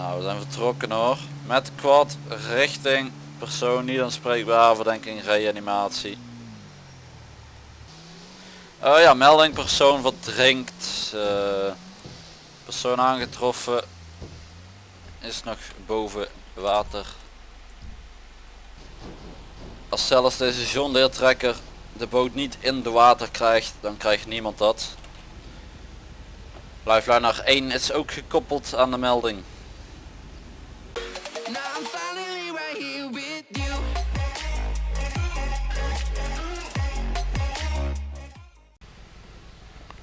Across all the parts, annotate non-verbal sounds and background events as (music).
Nou, we zijn vertrokken hoor. Met quad richting persoon niet aanspreekbaar verdenking reanimatie. Oh ja, melding persoon verdrinkt. eh, persoon aangetroffen. Is nog boven water. Als zelfs deze John Deere trekker de boot niet in de water krijgt, dan krijgt niemand dat. Lifeline naar 1 is ook gekoppeld aan de melding.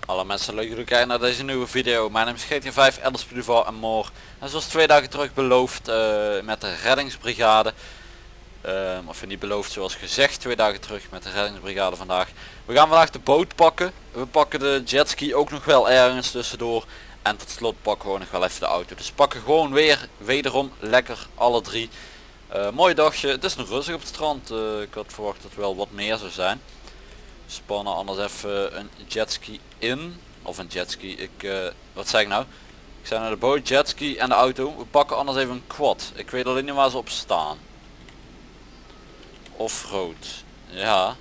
Alle mensen leuk jullie kijken naar deze nieuwe video. Mijn naam is GTA 5 Elders Duval en more. En zoals twee dagen terug beloofd eh, met de reddingsbrigade. Ehm, of niet beloofd zoals gezegd twee dagen terug met de reddingsbrigade vandaag. We gaan vandaag de boot pakken. We pakken de jetski ook nog wel ergens tussendoor. En tot slot pakken we nog wel even de auto. Dus pakken gewoon weer wederom lekker alle drie. Eh, mooi dagje. Het is nog rustig op het strand. Eh, ik had verwacht dat wel wat meer zou zijn. Spannen anders even een jetski in. Of een jetski. Ik, eh, wat zeg ik nou? Ik zei naar de boot, jetski en de auto. We pakken anders even een quad. Ik weet alleen niet waar ze op staan. Offroad. Ja.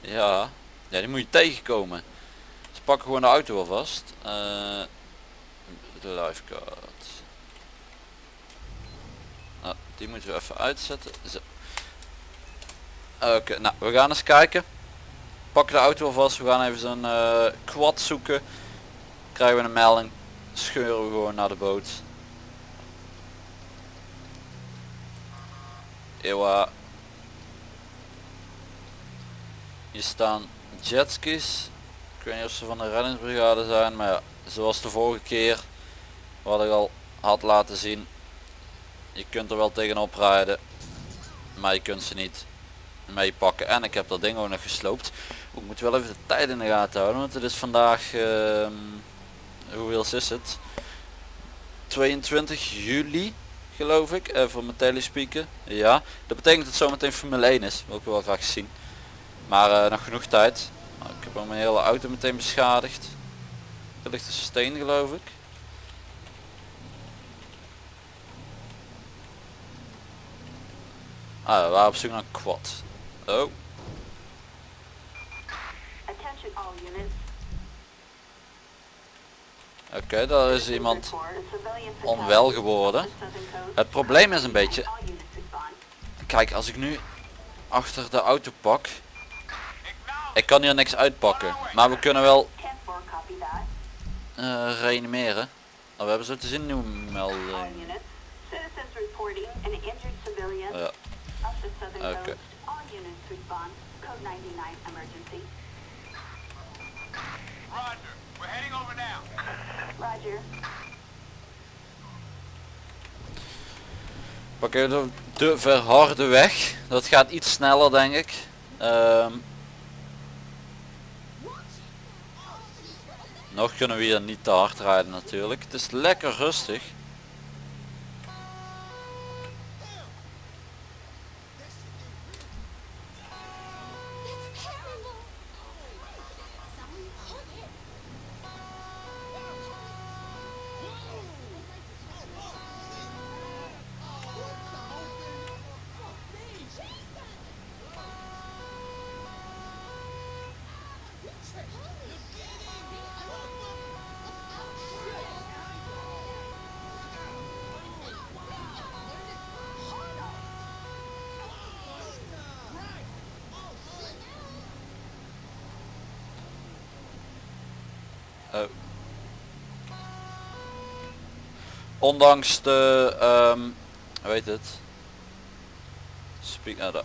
Ja. Ja, die moet je tegenkomen. Dus pakken gewoon de auto alvast. Eh de lifeguard. Nou, die moeten we even uitzetten. Zo. Oké, nou we gaan eens kijken. Pakken de auto alvast. We gaan even zo'n eh, quad zoeken. Krijgen we een melding. Scheuren we gewoon naar de boot. Ewa. Hier staan jetskis. Ik weet niet of ze van de reddingsbrigade zijn, maar ja, zoals de vorige keer wat ik al had laten zien. Je kunt er wel tegenop rijden, maar je kunt ze niet meepakken. En ik heb dat ding ook nog gesloopt. Ik moet wel even de tijd in de gaten houden, want het is vandaag, ehm hoeveel is het? 22 juli geloof ik, eh, voor mijn telespeaker. Ja, dat betekent dat zometeen Formule 1 is, wil ik wel graag zien. Maar eh, nog genoeg tijd. Nou, ik heb al mijn hele auto meteen beschadigd. Er ligt een steen geloof ik. Ah, we waren op zoek een quad. Oh, Attention all units. oké, daar is iemand onwel geworden. Het probleem is een beetje, kijk als ik nu achter de auto pak. Ik kan hier niks uitpakken, maar we kunnen wel 10-4, copy that. eh, reanimeren. We hebben zo te zien nieuwe All melding. Ja. Oké. Respond. Code 99 emergency. Roger. We're heading over now. Roger. Pak even de, de verharde weg. Dat gaat iets sneller denk ik. Ehm, nog kunnen we hier niet te hard rijden natuurlijk. Het is lekker rustig. Oh. Ondanks de, ehm hoe het? Speak nou.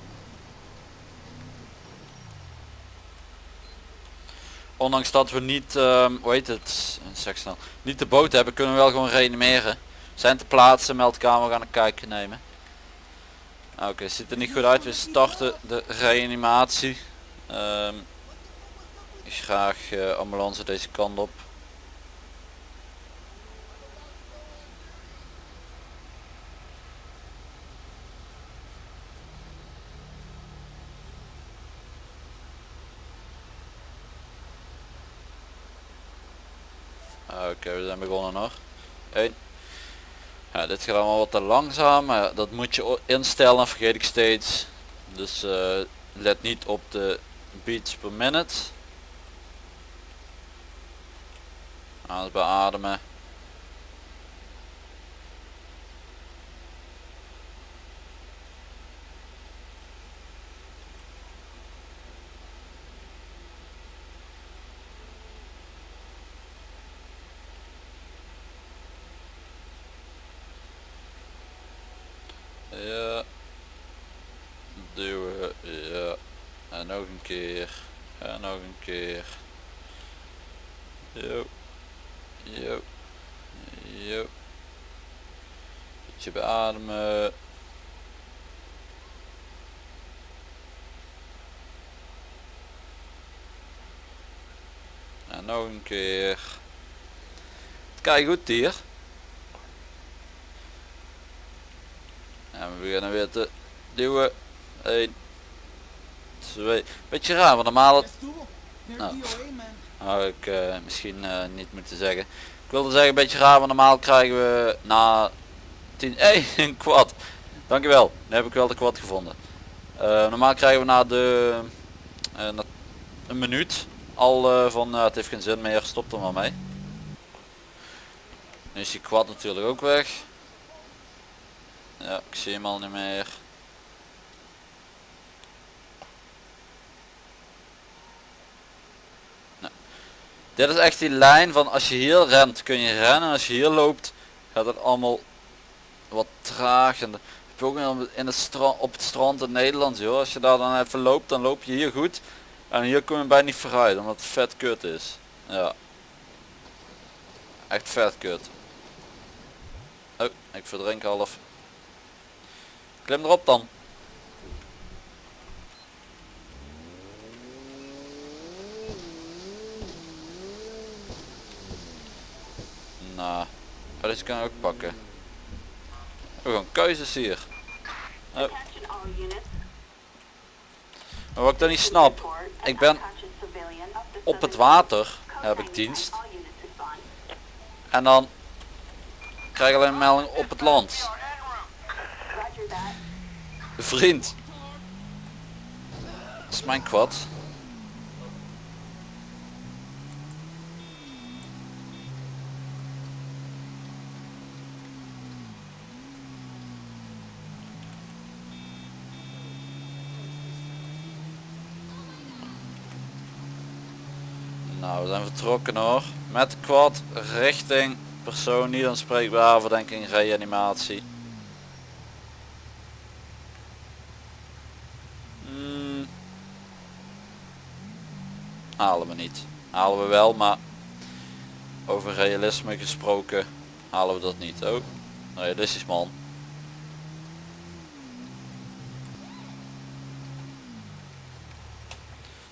Ondanks dat we niet, ehm hoe heet het? Zeg snel. Niet de boot hebben, kunnen we wel gewoon reanimeren. Zijn te plaatsen, meldkamer gaan een kijkje nemen. Oké, ziet er niet goed uit. We starten de reanimatie. Ehm graag eh, ambulance deze kant op. Oké, we zijn begonnen hoor. 1. Ja, dit gaat allemaal wat te langzaam, maar dat moet je instellen, vergeet ik steeds. Dus eh, let niet op de beats per minute. Beademen. Ja. Duwen, ja. En nog een keer. En nog een keer. Jo. Jo. Beetje beademen. En nog een keer. Kijk goed hier. En we beginnen weer te duwen. 1, 2. Beetje raar, want normaal Nou. Had ik eh, misschien eh, niet moeten zeggen. Ik wilde zeggen een beetje raar, want normaal krijgen we na 10. (laughs) Hé, een quad. Dankjewel. Nu heb ik wel de quad gevonden. Eh, normaal krijgen we na de na een minuut al van het heeft geen zin meer, stop er maar mee. Nu is die quad natuurlijk ook weg. Ja, ik zie hem al niet meer. Dit is echt die lijn van als je hier rent kun je rennen. Als je hier loopt gaat het allemaal wat traag. En heb je in het strand, op het strand in Nederland. Joh. Als je daar dan even loopt dan loop je hier goed. En hier kom je bijna niet vooruit omdat het vet kut is. Ja. Echt vet kut. Oh, ik verdrink half. Klim erop dan. Nou, oh, deze kan ik ook pakken. Oh, gewoon keuzes hier. Oh, maar wat ik dan niet snap, ik ben op het water heb ik 99, dienst en dan krijg ik alleen een melding op het land. Vriend. Dat is mijn quad. We zijn vertrokken hoor. Met quad richting persoon niet aanspreekbaar verdenking reanimatie. Hmm. Halen we niet. Halen we wel, maar over realisme gesproken halen we dat niet. Oh, realistisch man.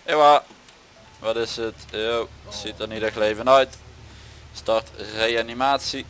Ewa, wat is het? Yo, ziet er niet echt leven uit. Start reanimatie.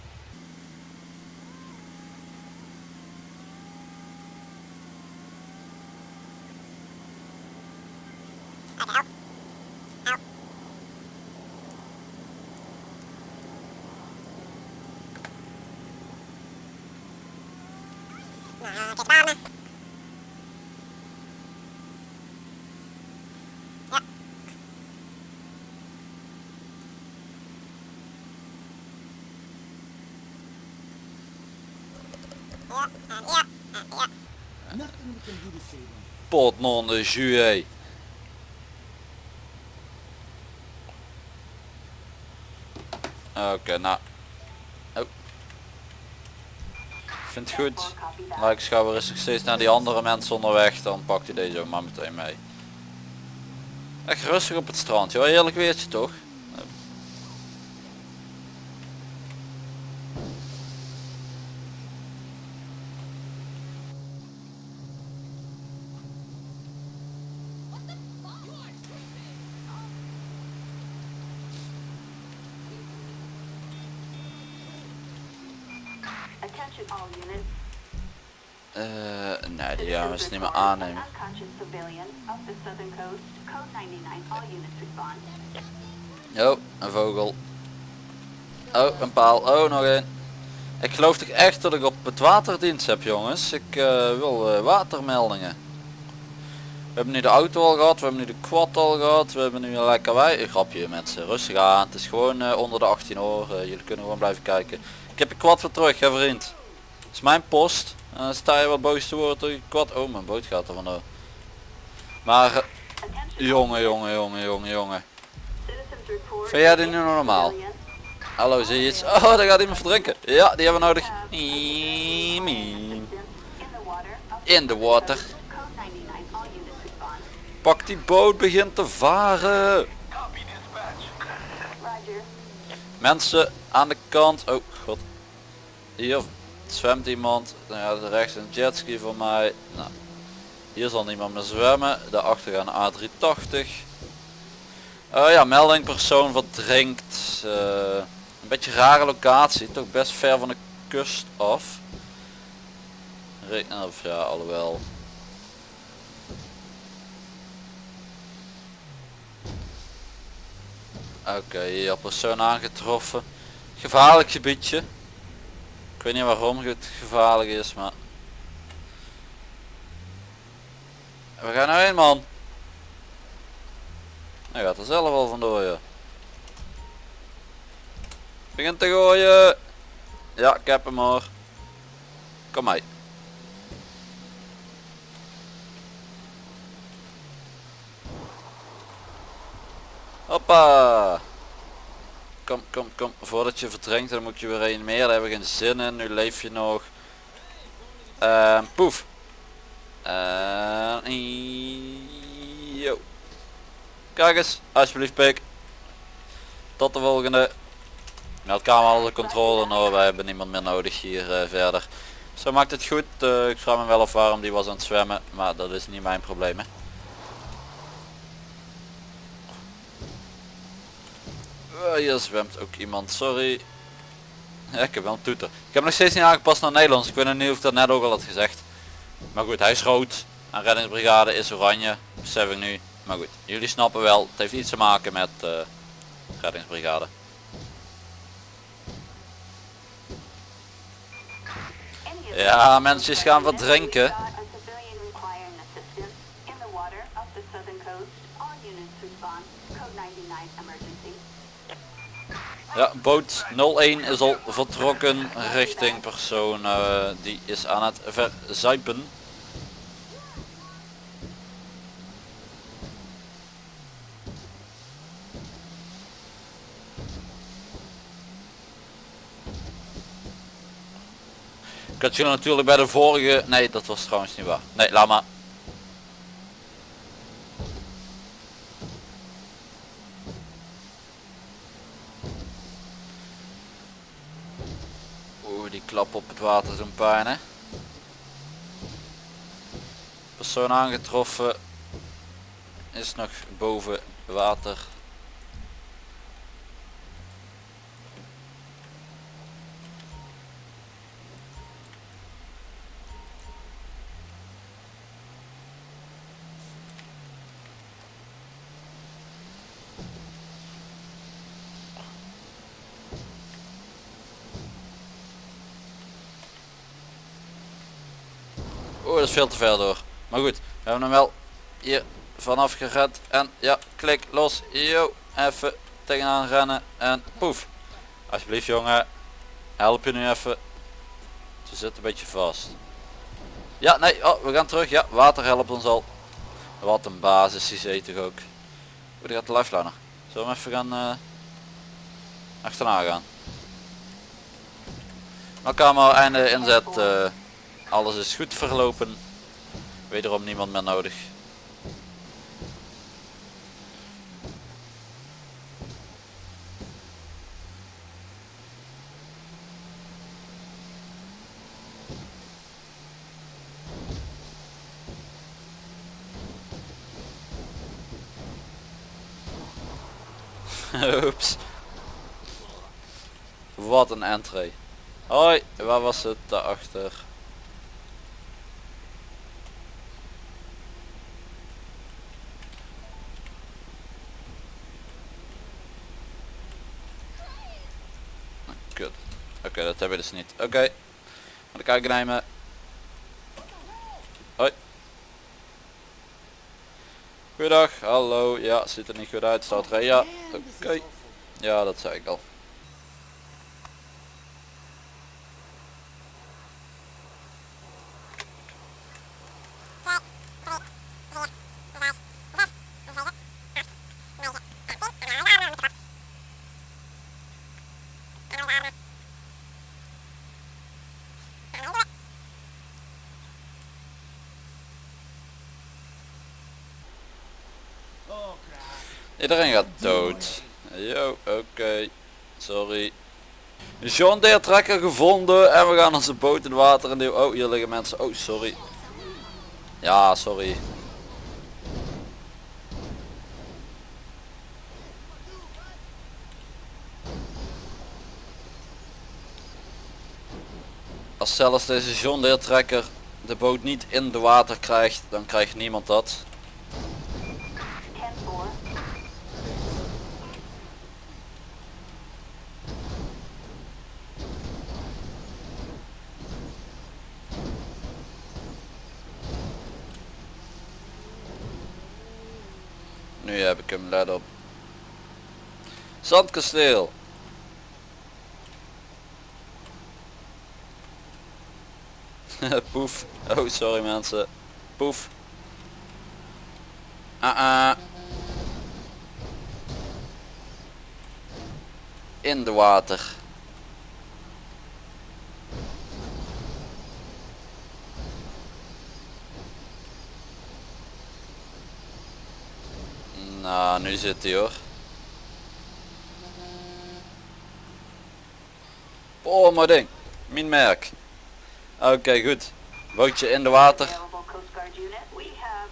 Pot non de juillet. Oké, nou. Oh. Vind het goed. Maar ik schouw eens steeds naar die andere mensen onderweg, dan pakt hij deze ook maar meteen mee. Echt rustig op het strand, joh. Heerlijk weertje toch? Attention all units. Eh, nee, die gaan we niet meer aannemen. Unconscious civilian of the Southern Coast. Code 99. All units respond. Jo, een vogel. Oh, een paal. Oh, nog één. Ik geloof toch echt dat ik op het waterdienst heb jongens. Ik eh, wil eh, watermeldingen. We hebben nu de auto al gehad, we hebben nu de quad al gehad, we hebben nu een lekker wij. Een grapje mensen, rustig aan. Het is gewoon eh, onder de 18 hoor. Jullie kunnen gewoon blijven kijken. Ik heb je quad weer terug, hè vriend. Het is mijn post. En dan sta je wat boos te worden door je quad. Oh, mijn boot gaat er vandoor. Maar, eh, jongen, jongen, jongen, jongen, jongen. Vind jij dit nu normaal? Civilian. Hallo, zie je iets? Oh, daar gaat iemand verdrinken. Ja, die hebben we nodig. In the water. Up In the water. Code 99. All units respond. Pak die boot begint te varen. Mensen aan de kant. Oh. Hier zwemt iemand. Nou ja, er rechts een jetski voor mij. Nou, hier zal niemand meer zwemmen. Daarachter gaan A380. Oh ja, melding persoon verdrinkt. Eh, een beetje rare locatie. Toch best ver van de kust af. Re of ja, alhoewel. Oké, hier persoon aangetroffen. Gevaarlijk gebiedje. Weet niet waarom het gevaarlijk is, maar... We gaan nou heen man. Hij gaat er zelf al vandoor ja. Begint te gooien. Ja, ik heb hem hoor. Kom mee. Hoppa. Kom, kom, kom. Voordat je verdrinkt, dan moet je weer een meer. Daar hebben we geen zin in. Nu leef je nog. En poef. En yo. Kijk eens, alsjeblieft pik. Tot de volgende. Meldkamer alle controle. Nou, wij hebben niemand meer nodig hier eh, verder. Zo maakt het goed. Eh, ik vraag me wel af waarom die was aan het zwemmen. Maar dat is niet mijn probleem. Hè. Hier zwemt ook iemand, sorry. Ik heb wel een toeter. Ik heb nog steeds niet aangepast naar Nederlands. Ik weet niet of ik dat net ook al had gezegd. Maar goed, hij is rood. En reddingsbrigade is oranje. Besef ik nu. Maar goed, jullie snappen wel. Het heeft iets te maken met eh, reddingsbrigade. Ja, mensen gaan wat drinken. Ja, boot 01 is al vertrokken richting persoon. eh, die is aan het verzuipen. Ik had jullie natuurlijk bij de vorige... Nee, dat was trouwens niet waar. Nee, laat maar. Oeh, die klap op het water doen pijn. Persoon aangetroffen. Is nog boven water. Veel te ver door. Maar goed, we hebben hem wel hier vanaf gered. En ja, klik, los. Yo, even tegenaan rennen. En poef. Alsjeblieft jongen, help je nu even. Ze zit een beetje vast. Ja, nee, oh, we gaan terug. Ja, water helpt ons al. Wat een basis, die zee toch ook. Hoe die gaat de lifeliner. Zullen we even gaan eh, achterna gaan. Elkaar einde inzet. eh, alles is goed verlopen. Wederom niemand meer nodig. (laughs) Oeps. Wat een entree. Hoi, waar was het daarachter? Oké, dat we dus niet. Oké. Ga de kijken nemen. Hoi. Goedendag, hallo. Ja, ziet er niet goed uit. Staat ja. Oké. Ja, dat zei ik al. Iedereen gaat dood. Yo, oké. Sorry. John Deere trekker gevonden en we gaan onze boot in water en. Oh, hier liggen mensen. Oh, sorry. Ja, sorry. Als zelfs deze John Deere trekker de boot niet in de water krijgt, dan krijgt niemand dat. Hem, let op. Zandkasteel. (laughs) Poef. Oh, sorry mensen. Poef. Ah ah. In de water. Nou, nu zit hij hoor. Oh, mijn ding. Mijn merk. Oké, goed. Bootje in de water.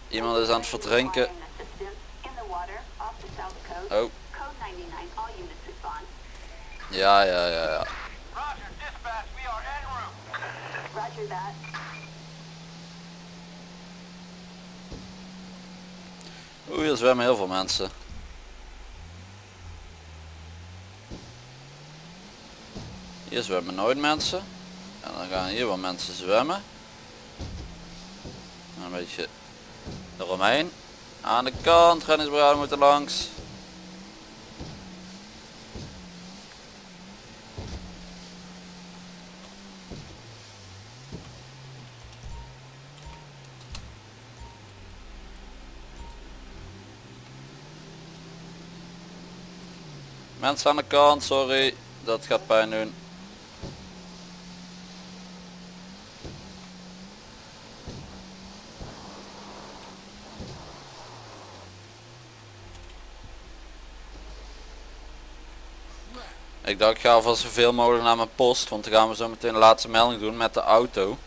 Iemand is aan het verdrinken. Oh, Code 99. All units respond. ja, ja, ja, ja. Roger, dispatch, we are en route. Roger that. Oeh, hier zwemmen heel veel mensen. Hier zwemmen nooit mensen. En dan gaan hier wel mensen zwemmen. Een beetje eromheen. Aan de kant, reddingsbrigade moeten langs. Mensen aan de kant, sorry. Dat gaat pijn doen. Ik dacht ik ga alvast zoveel mogelijk naar mijn post, want dan gaan we zo meteen de laatste melding doen met de auto.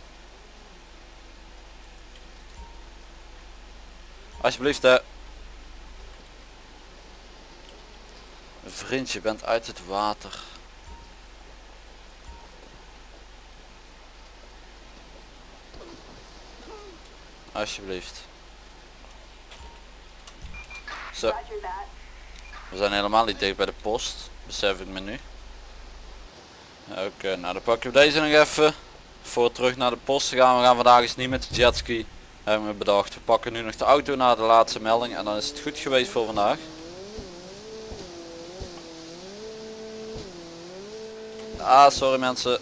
Alsjeblieft hè. Vriendje, je bent uit het water. Alsjeblieft. Zo, we zijn helemaal niet dicht bij de post. Besef ik me nu. Oké, nou dan pakken we deze nog even. Voor terug naar de post te gaan. We gaan vandaag eens niet met de jetski. Hebben we bedacht. We pakken nu nog de auto naar de laatste melding. En dan is het goed geweest voor vandaag. Ah, sorry mensen.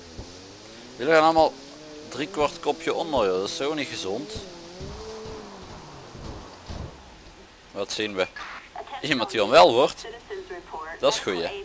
Jullie gaan allemaal drie kwart kopje onder, joh. dat is zo niet gezond. Wat zien we? Iemand die onwel wordt. Dat is goeie.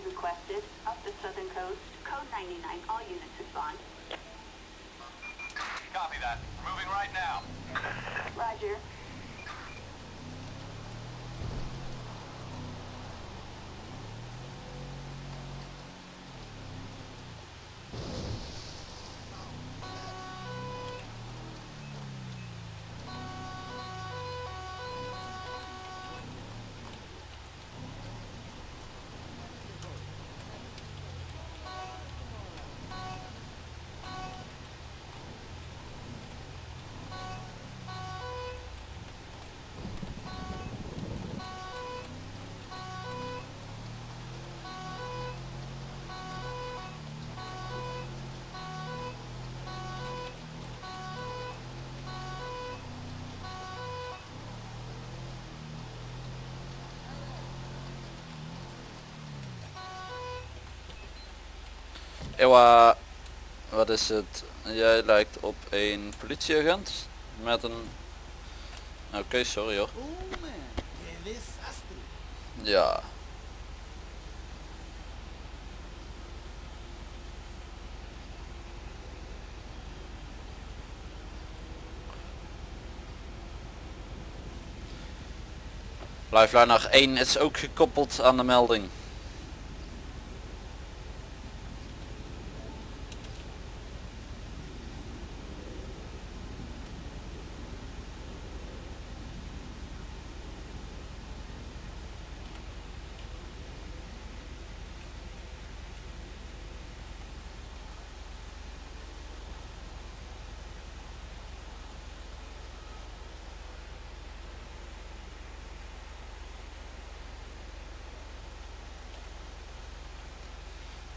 Ewa, wat is het? Jij lijkt op een politieagent met een... Oké, sorry hoor. Oh. Ja. Lifeliner 1 is ook gekoppeld aan de melding.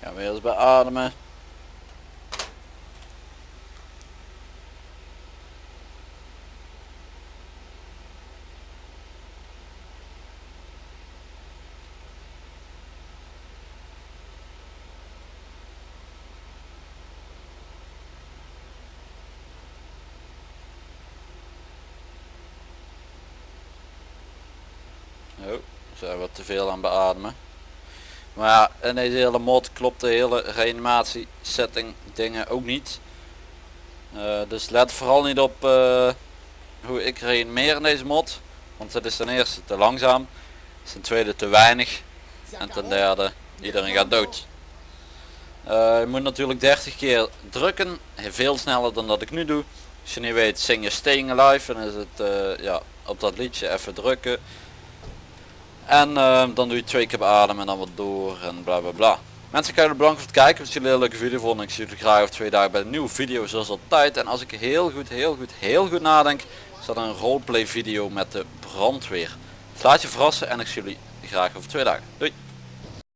Gaan we eerst beademen. Oh, zijn we te veel aan beademen. Maar ja, in deze hele mod klopt de hele reanimatie setting dingen ook niet. Eh, dus let vooral niet op eh, hoe ik reanimeer in deze mod. Want het is ten eerste te langzaam. Ten tweede te weinig. En ten derde, iedereen gaat dood. Eh, je moet natuurlijk 30 keer drukken. Veel sneller dan dat ik nu doe. Als je niet weet, zing je Staying Alive. Dan is het ja, op dat liedje even drukken. En eh, dan doe je twee keer beademen en dan wat door en bla bla bla. Mensen, kijken bedankt voor het kijken. Als jullie een leuke video vonden, ik zie jullie graag over twee dagen bij een nieuwe video zoals altijd. En als ik heel goed, heel goed, heel goed nadenk, staat er een roleplay video met de brandweer. Laat je verrassen en ik zie jullie graag over twee dagen. Doei!